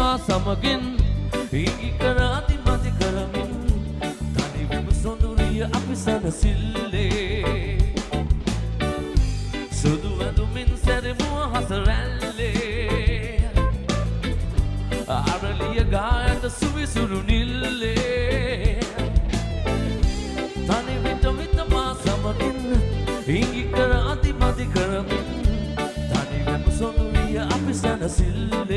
මා සමගින් ඉගි කරාති මති කරමින් තනිවම සොඳුරිය අපි සැනසිල්ලේ. සුදු ඇඳුමින් සැරමුව හසරැල්ලේ අරලිය ගායට සුවිසුරු නිල්ලේ. තනි විට විට මා සමගින් ඉංගි කර අති මති කරමින් තනිවම සොඳුරිය අපි සැනසිල්ලේ.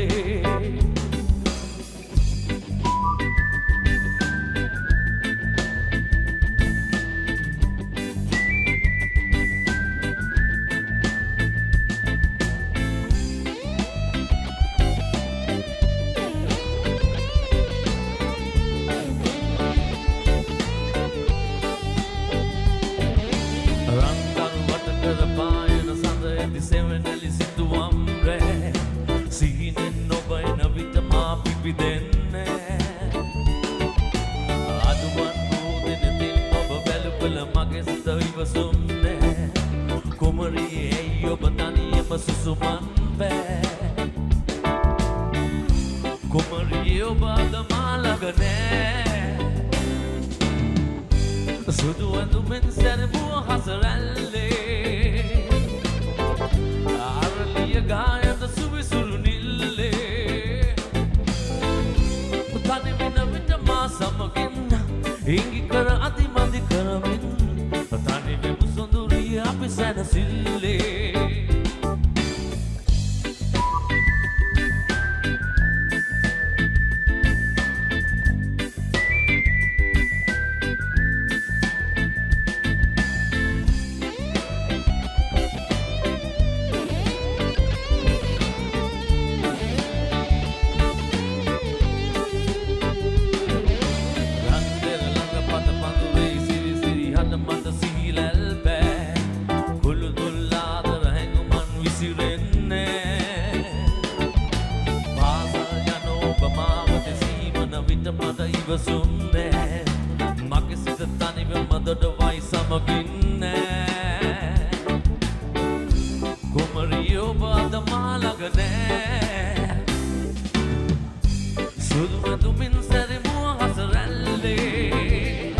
කුමරී ඇයි ඔබ තනියම සුසුමන් බෑ. කුමරී ඔබ අද මාළඟ නෑ. සුදු ඇඳුමෙන් සැරපුව හසරැල්ලේ. ආරලිය ගායත සුවිසුරු නිල්ලේ. තනිවෙන විට මා සමගින් ඉංගි කර අති සොඳුරිය අපි සැනසිල්ලේ විට මට ඉවසුන්නේ මගේ සිත තනිවම දොඩවයි සමගින්නේ. කුමරිය ඔබ අද මා ළඟ නෑ සුදු ඇඳුමින් සැරිමුව හසරැල්ලේ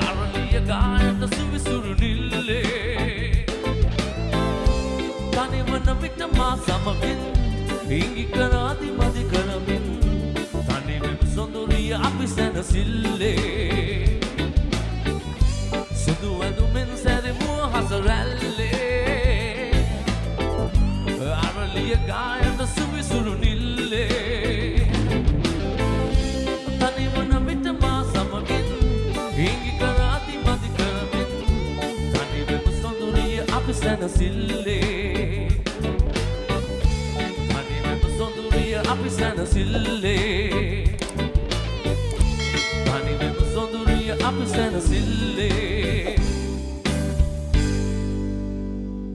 අරලිය ගායට සුවිසුරු නිල්ලේ. තනිවන විට මා සමගින් ඉංගි කරාති මදි කරමින් තනිවෙම සොඳුරිය අපි සැනසිල්ලේ. සුදු ඇඳුමින් සැරිමුව හසරැල්ලේ අරලිය ගායට සුවිසුරු නිල්ලේ. තනිවන විට මා සමගින් ඉංගි කරාති මදි කරමින් තනිවෙම සොඳුරිය අපි සැනසිල්ලේ. තනිවෙම සොඳුරිය අපි සැනසිල්ලේ. තනිවෙම සොඳුරිය අපි සැනසිල්ලේ